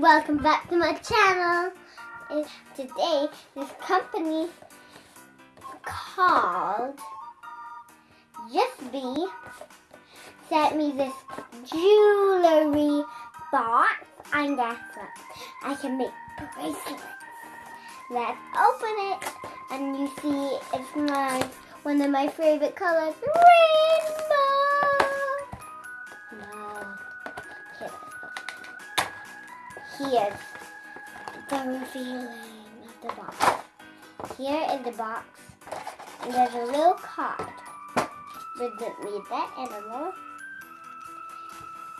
welcome back to my channel. Today, this company called Just Be sent me this jewelry box. And guess what? I can make bracelets. Let's open it. And you see it's my one of my favorite colors, rainbow. Here's the revealing of the box. Here in the box, And there's a little card. We didn't read that anymore.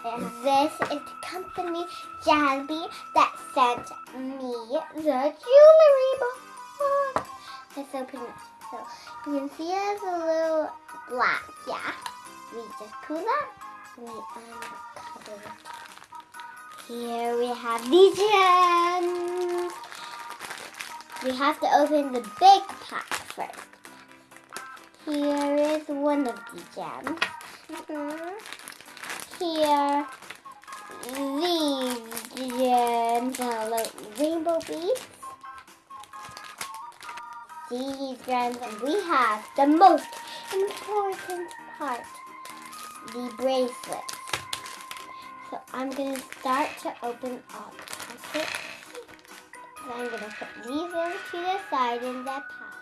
And this is the company Jazzy that sent me the jewelry box. Let's open it. So you can see there's a little black, yeah. We just pull that and we uncover it. Here we have the gems. We have to open the big pack first. Here is one of the gems. Mhm. Here, these gems are like rainbow beads. These gems, and we have the most important part, the bracelets. So I'm going to start to open all the. So I'm going to put these into the side in that pile.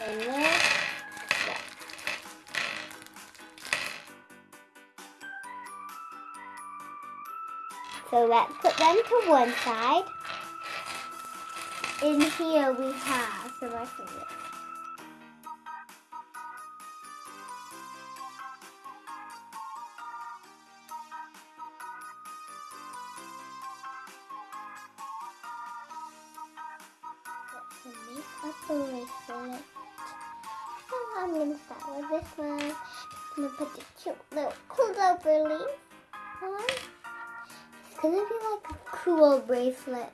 And then, So let's put them to one side. In here we have some of my favorites. Let's make. So I'm gonna start with this one. I'm gonna put the cute little clover leaf on. It's gonna be like a cool bracelet.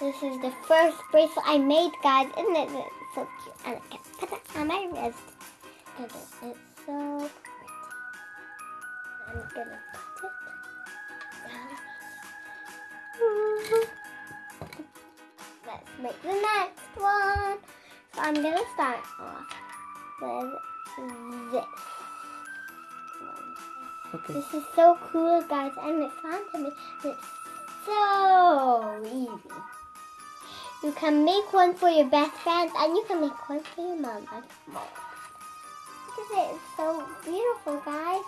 This is the first bracelet I made, guys. Isn't it It's so cute? And I can put it on my wrist. It- it's so pretty. I'm gonna put it down. Let's make the next one. So I'm gonna start off with this. Okay. This is so cool, guys, and it's fun to make. It's so easy. You can make one for your best friend, and you can make one for your mom and mom. At it, it's so beautiful, guys.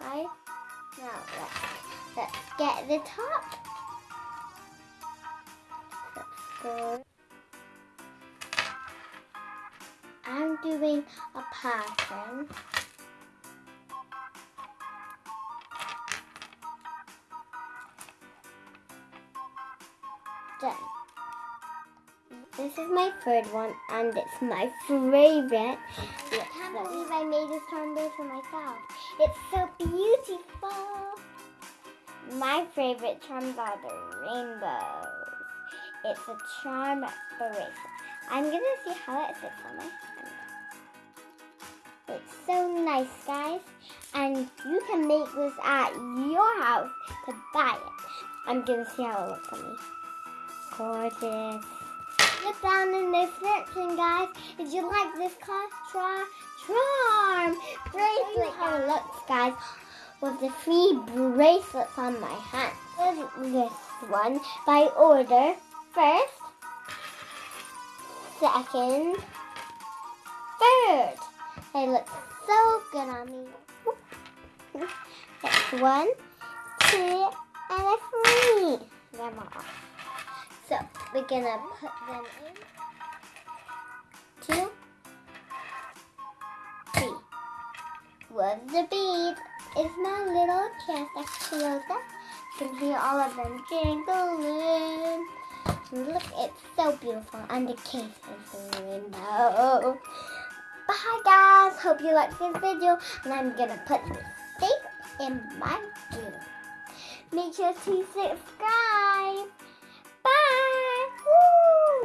Right? Now let's, let's get the top. I'm doing a pattern. done. This is my third one, and it's my favorite. I can't believe I made this charm for myself. It's so beautiful. My favorite charms are the rainbows. It's a charm bracelet. I'm gonna see how it fits on my hand. It's so nice, guys. And you can make this at your house to buy it. I'm gonna see how it looks on me gorgeous. Look down in the description, guys. If you like this car, try charm bracelet. It looks, guys, with the three bracelets on my hand. This one by order. First, second, third. They look so good on me. That's one, two, and a three. Them all. So we're gonna put them in. Two, three. The bead? It's my little chest that closed up. You can hear all of them jingling. Look, it's so beautiful. And the case is rainbow. Bye guys. Hope you liked this video. And I'm gonna put this safe in my room. Make sure to subscribe. Bye!